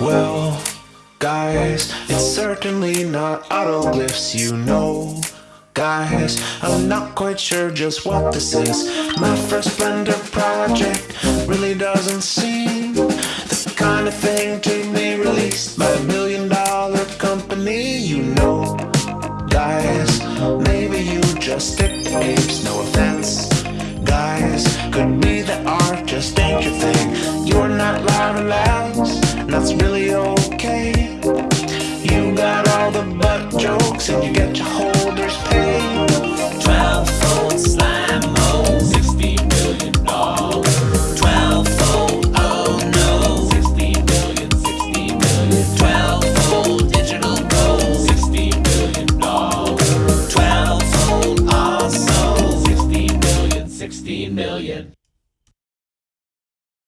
Well, guys, it's certainly not autoglyphs, you know. Guys, I'm not quite sure just what this is. My first Blender project really doesn't seem the kind of thing to be released by a million dollar company, you know. Guys, maybe you just stick to apes, no offense. Guys, could be that art just ain't your thing. You're not loud or loud, till you get your holders paid. Twelve fold slime-o, oh, sixty million dollars. Twelve oh sixty million, sixty million. Twelve digital sixty million dollars. Twelve awesome, sixty million, sixty million.